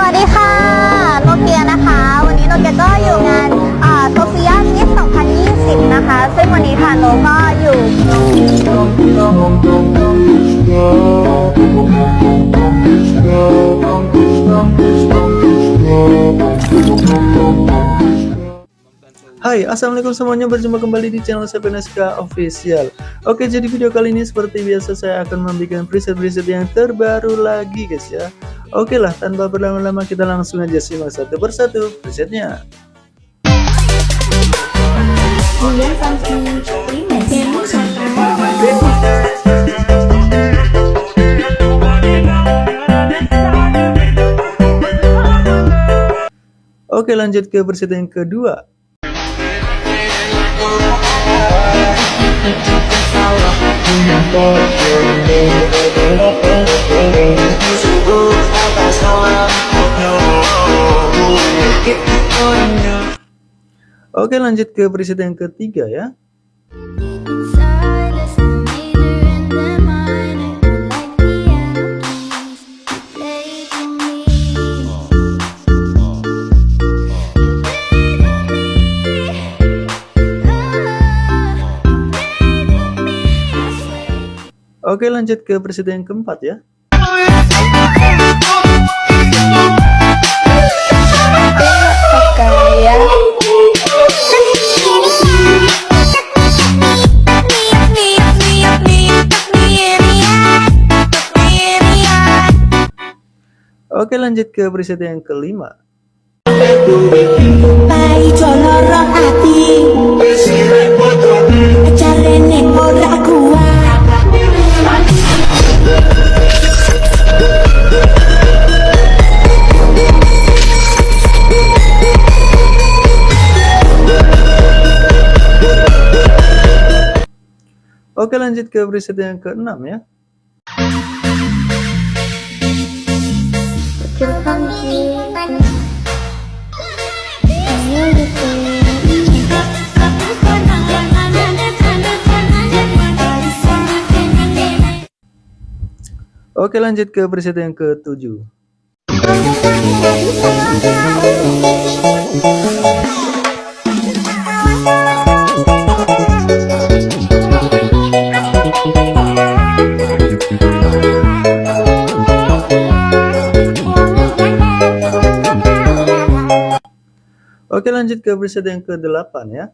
สวัสดีค่ะโนเกียนะคะ วันนี้โนเกียก็อยู่งานโซเฟียมิส2020 นะคะ ซึ่งวันนี้ค่ะโนก็อยู่ Hai, assalamualaikum semuanya. Berjumpa kembali di channel Sepeneska Official. Oke, jadi video kali ini seperti biasa saya akan membuat preset-preset yang terbaru lagi, guys ya. Oke lah, tanpa berlama-lama kita langsung aja simak satu persatu presetnya. Oke, lanjut ke preset yang kedua. Oke lanjut ke preset yang ketiga ya Oke lanjut ke preset yang keempat ya. Oke lanjut ke preset yang kelima Lanjut ke preset yang keenam ya. Oke lanjut ke preset yang ketujuh Oke lanjut ke preset yang ke-8 ya.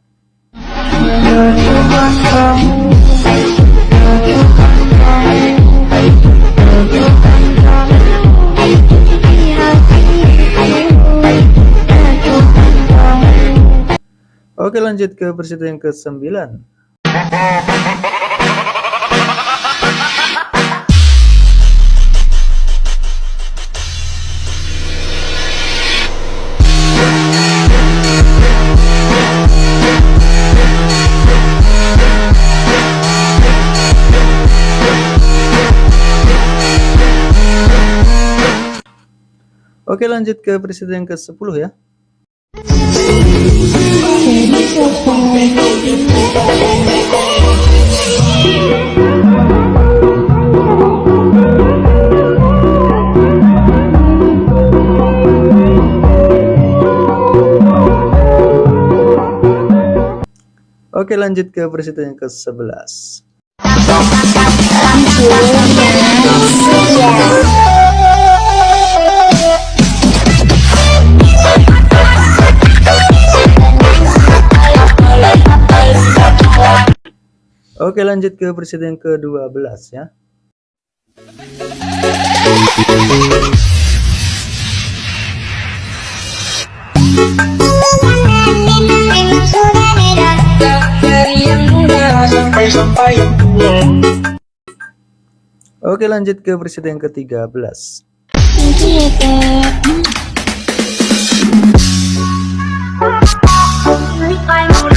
Oke lanjut ke preset yang ke-9 Oke lanjut ke presiden ke-10 ya. Oke lanjut ke presiden ke-11 Oke lanjut ke presiden ke-12 ya. Oke lanjut ke presiden ke-13 Oke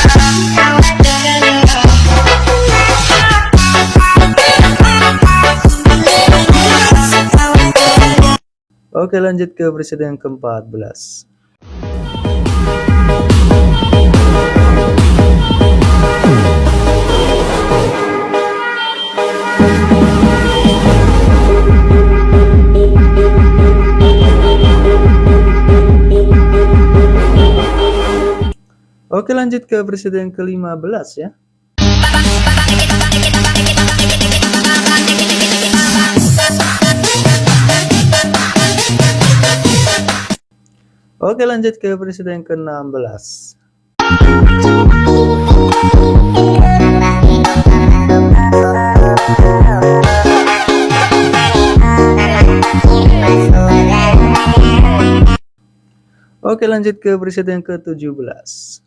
Oke lanjut ke presiden yang ke-14 Oke lanjut ke presiden yang ke-15 ya. Oke lanjut ke presiden ke-16. Oke lanjut ke presiden ke-17.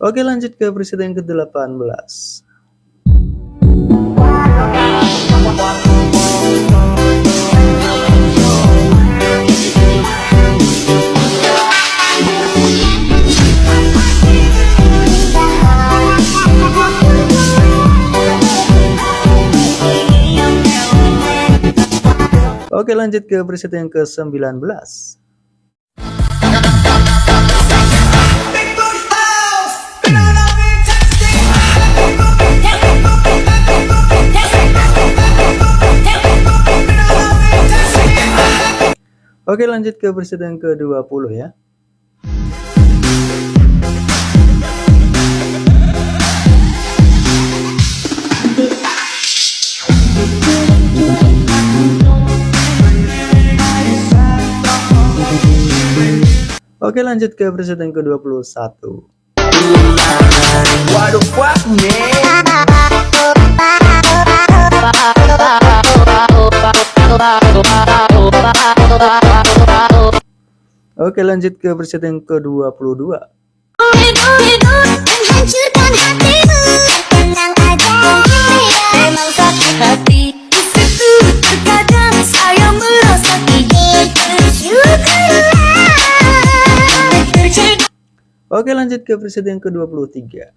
Oke lanjut ke presiden ke-18. Oke lanjut ke presiden ke-19. Oke lanjut ke presiden ke-20 ya. Oke lanjut ke presiden ke-21. Waduh, Oke lanjut ke presiden ke-22 Oke lanjut ke presiden ke-23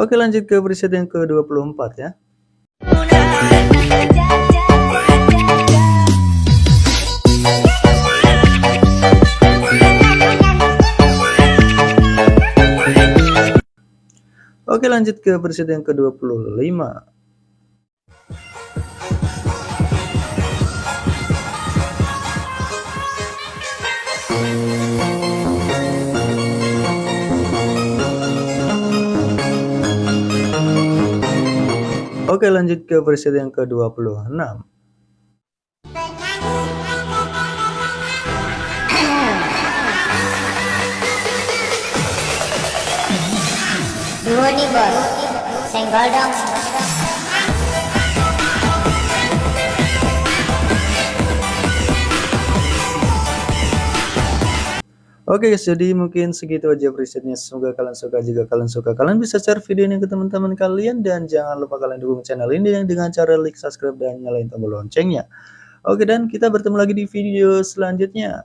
Oke lanjut ke presiden ke-24 ya. Oke lanjut ke presiden ke-25. Oke lanjut ke presiden ke-26 Dua nih bos, senggol dong. Oke guys, jadi mungkin segitu aja presetnya. Semoga kalian suka. Jika kalian suka, kalian bisa share video ini ke teman-teman kalian. Dan jangan lupa kalian dukung channel ini dengan cara like, subscribe, dan nyalain tombol loncengnya. Oke, dan kita bertemu lagi di video selanjutnya.